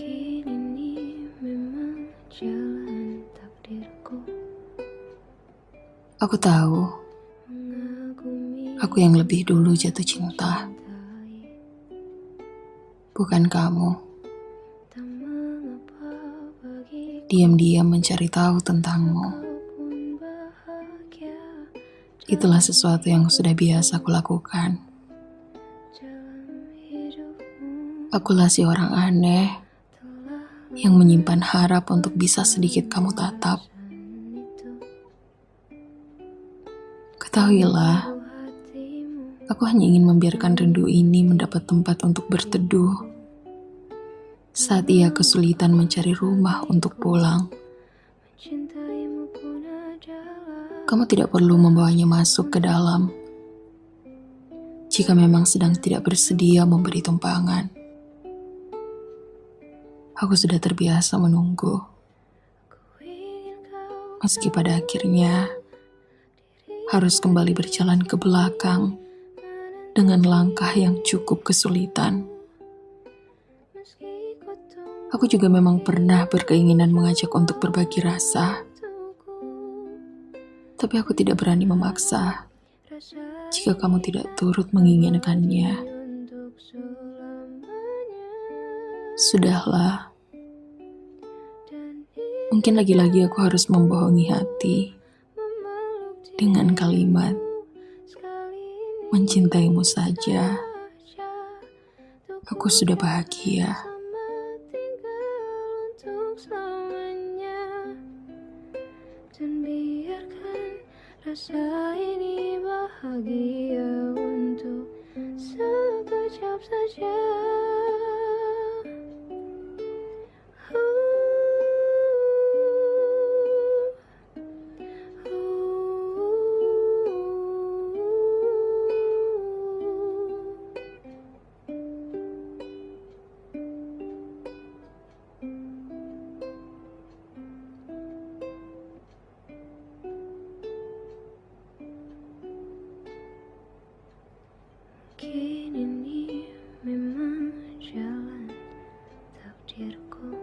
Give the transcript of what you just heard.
Mungkin ini memang jalan takdirku Aku tahu, aku yang lebih dulu jatuh cinta, bukan kamu. Diam-diam mencari tahu tentangmu. Itulah sesuatu yang sudah biasa aku lakukan. Akulah si orang aneh yang menyimpan harap untuk bisa sedikit kamu tatap. Ketahuilah, aku hanya ingin membiarkan rindu ini mendapat tempat untuk berteduh. Saat ia kesulitan mencari rumah untuk pulang, kamu tidak perlu membawanya masuk ke dalam. Jika memang sedang tidak bersedia memberi tumpangan, aku sudah terbiasa menunggu. Meski pada akhirnya harus kembali berjalan ke belakang dengan langkah yang cukup kesulitan. Aku juga memang pernah berkeinginan mengajak untuk berbagi rasa, tapi aku tidak berani memaksa jika kamu tidak turut menginginkannya. Sudahlah, mungkin lagi-lagi aku harus membohongi hati dengan kalimat mencintaimu saja. Aku sudah bahagia. Dan biarkan rasa ini bahagia прерку.